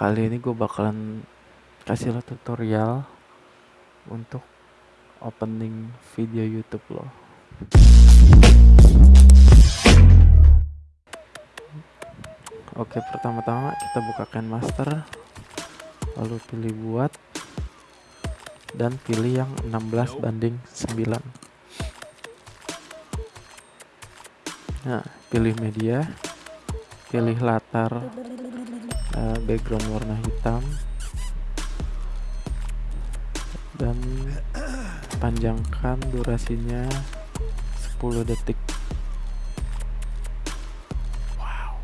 kali ini gue bakalan kasih lo tutorial untuk opening video YouTube lo. Oke, pertama-tama kita buka Master, lalu pilih buat dan pilih yang 16 banding 9. Nah, pilih media, pilih latar uh, background warna hitam. Dan panjangkan durasinya 10 detik. Wow.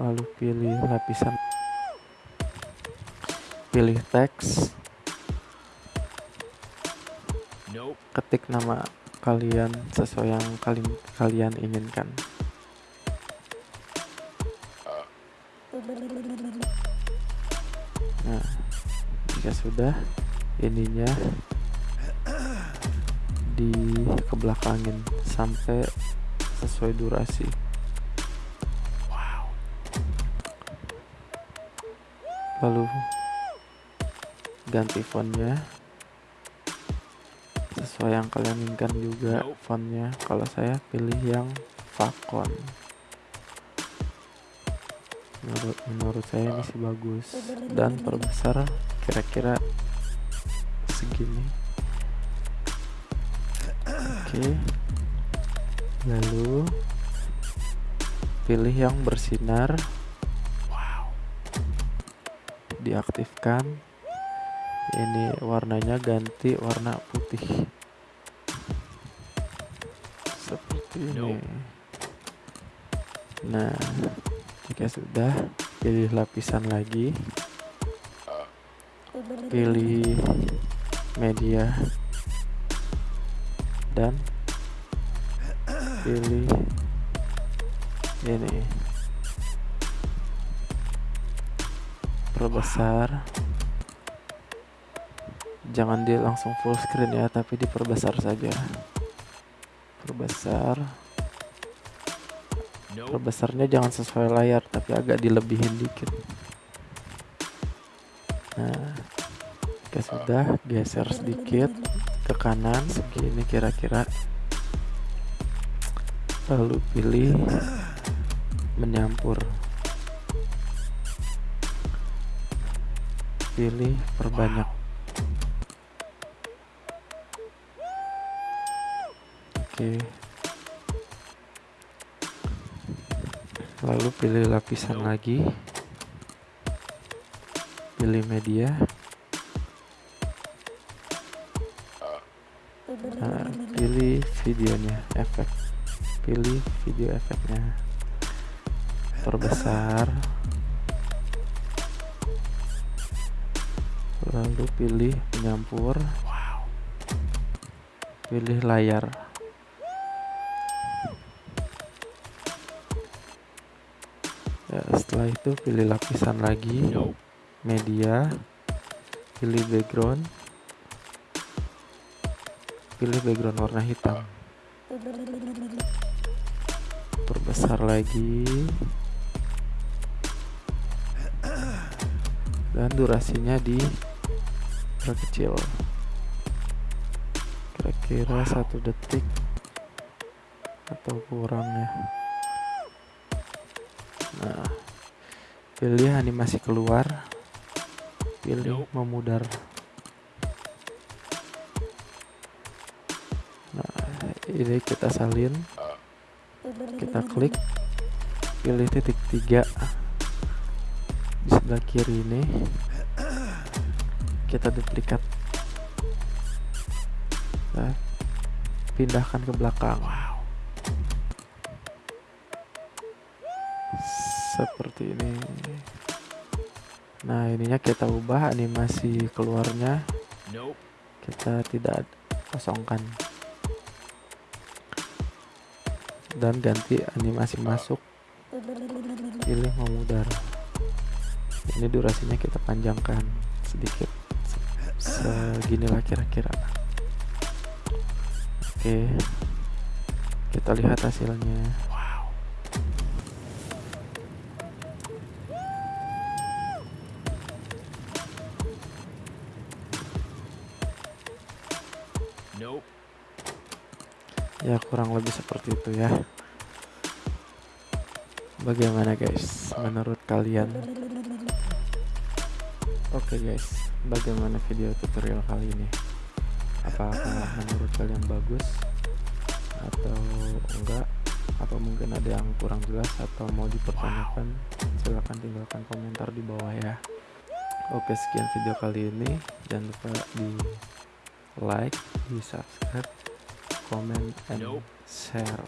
Lalu pilih lapisan. Pilih teks. Ketik nama kalian sesuai yang kali kalian inginkan nah jika sudah ininya di kebelakangin sampai sesuai durasi. Wow. Lalu ganti fontnya sesuai yang kalian inginkan juga fontnya. Kalau saya pilih yang Facon menurut menurut saya ini sih bagus. Dan perbesar kira-kira segini. Oke. Lalu pilih yang bersinar. Wow. Diaktifkan. Ini warnanya ganti warna putih. Seperti ini. Nah jika sudah. Pilih lapisan lagi. Pilih media. Dan pilih ini. Perbesar. Jangan dia langsung full screen ya tapi diperbesar saja. Perbesar perbesarnya jangan sesuai layar tapi agak dilebihin dikit. Nah jika sudah geser sedikit ke kanan segini kira-kira. Lalu pilih menyampur. Pilih perbanyak. Oke lalu pilih lapisan lagi. Pilih media. Nah, pilih videonya efek. Pilih video efeknya. Perbesar lalu pilih penyampur. Pilih layar ya setelah itu pilih lapisan lagi. Media. Pilih background. Pilih background warna hitam. Perbesar lagi. Dan durasinya di kecil. Kira-kira satu detik atau kurang ya nah pilih animasi keluar. Pilih memudar. Nah ini kita salin. Kita klik. Pilih titik tiga. Di sebelah kiri ini. Kita duplikat. Nah, pindahkan ke belakang seperti ini. Nah ininya kita ubah animasi keluarnya. Kita tidak kosongkan. Dan ganti animasi masuk. Pilih memudar ini durasinya kita panjangkan sedikit. Seginilah kira-kira. Oke. Kita lihat hasilnya ya kurang lebih seperti itu ya. Bagaimana guys? Menurut kalian? Oke okay guys. Bagaimana video tutorial kali ini? Apakah menurut kalian bagus? Atau enggak? Apa mungkin ada yang kurang jelas? Atau mau dipertanyakan? Silahkan tinggalkan komentar di bawah ya. Oke sekian video kali ini. Jangan lupa di like di subscribe comment and share